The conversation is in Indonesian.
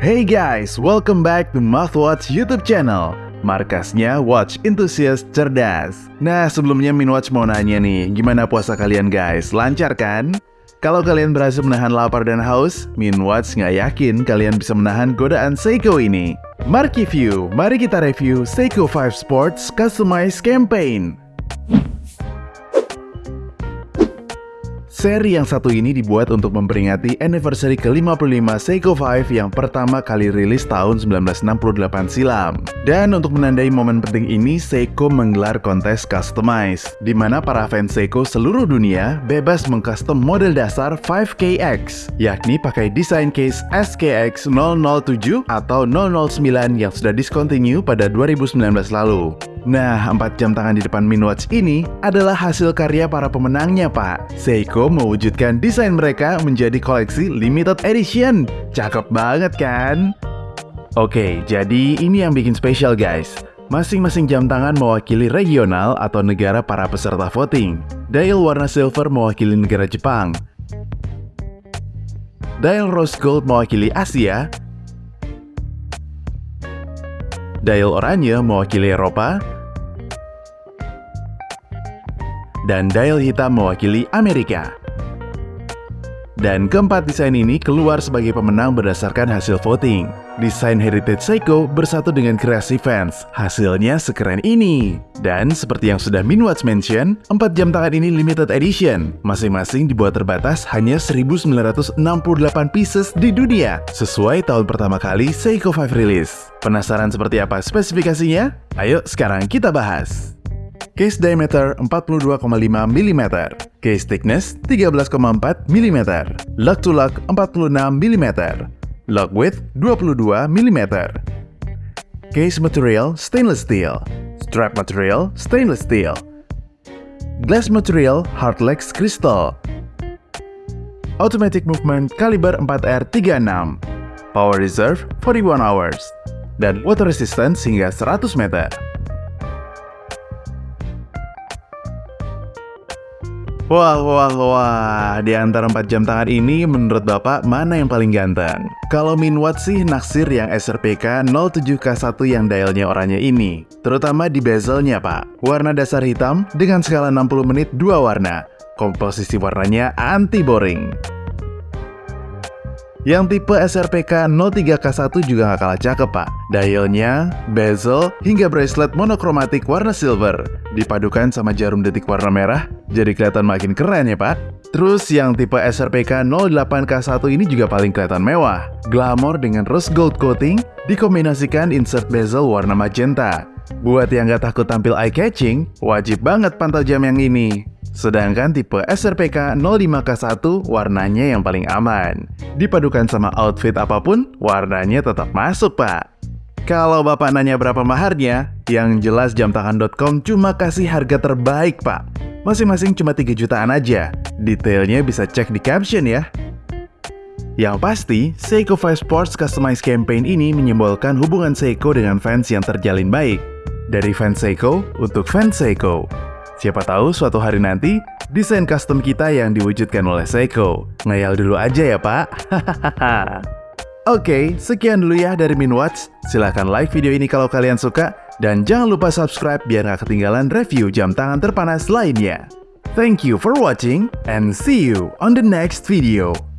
Hey guys, welcome back to Mouthwatch YouTube channel. Markasnya Watch Enthusiast Cerdas. Nah, sebelumnya Minwatch mau nanya nih, gimana puasa kalian guys? Lancar kan? Kalau kalian berhasil menahan lapar dan haus, Minwatch nggak yakin kalian bisa menahan godaan Seiko ini. Marky View, mari kita review Seiko 5 Sports Customized Campaign. Seri yang satu ini dibuat untuk memperingati anniversary ke-55 Seiko 5 yang pertama kali rilis tahun 1968 silam. Dan untuk menandai momen penting ini, Seiko menggelar kontes customize, di mana para fans Seiko seluruh dunia bebas mengcustom model dasar 5KX, yakni pakai desain case SKX 007 atau 009 yang sudah discontinue pada 2019 lalu. Nah, 4 jam tangan di depan Minwatch ini adalah hasil karya para pemenangnya, Pak. Seiko mewujudkan desain mereka menjadi koleksi limited edition. Cakep banget kan? Oke, jadi ini yang bikin spesial guys. Masing-masing jam tangan mewakili regional atau negara para peserta voting. Dial warna silver mewakili negara Jepang. Dial rose gold mewakili Asia. Dial oranye mewakili Eropa, dan dial hitam mewakili Amerika. Dan keempat desain ini keluar sebagai pemenang berdasarkan hasil voting. Desain Heritage Seiko bersatu dengan kreasi fans. Hasilnya sekeren ini. Dan seperti yang sudah Minwatch mention, 4 jam tangan ini limited edition. Masing-masing dibuat terbatas hanya 1968 pieces di dunia, sesuai tahun pertama kali Seiko 5 rilis. Penasaran seperti apa spesifikasinya? Ayo sekarang kita bahas. Case diameter 42,5 mm, case thickness 13,4 mm, lock to lock 46 mm, lock width 22 mm. Case material stainless steel, strap material stainless steel, glass material hardlex crystal, automatic movement kaliber 4R36, power reserve 41 hours, dan water resistance hingga 100 meter. Wah, wah, wah, di antara 4 jam tangan ini menurut Bapak mana yang paling ganteng? Kalau Minwat sih naksir yang SRPK 07K1 yang dialnya oranye ini. Terutama di bezelnya Pak. Warna dasar hitam dengan skala 60 menit dua warna. Komposisi warnanya anti-boring. Yang tipe SRPK 03K1 juga gak kalah cakep pak. Dialnya, bezel, hingga bracelet monokromatik warna silver. Dipadukan sama jarum detik warna merah, jadi kelihatan makin keren ya pak. Terus yang tipe SRPK 08K1 ini juga paling kelihatan mewah. Glamour dengan rose gold coating, dikombinasikan insert bezel warna magenta. Buat yang gak takut tampil eye-catching, wajib banget pantau jam yang ini. Sedangkan tipe SRPK 05K1 warnanya yang paling aman. Dipadukan sama outfit apa pun, warnanya tetap masuk pak. Kalau bapak nanya berapa maharnya, yang jelas jamtangan.com cuma kasih harga terbaik pak. Masing-masing cuma 3 jutaan aja. Detailnya bisa cek di caption ya. Yang pasti, Seiko 5 Sports Customized Campaign ini menyimbolkan hubungan Seiko dengan fans yang terjalin baik. Dari fans Seiko untuk fans Seiko. Siapa tahu suatu hari nanti, desain custom kita yang diwujudkan oleh Seiko. Ngayal dulu aja ya pak. Oke, sekian dulu ya dari Minwatch. Silahkan like video ini kalau kalian suka. Dan jangan lupa subscribe biar gak ketinggalan review jam tangan terpanas lainnya. Thank you for watching and see you on the next video.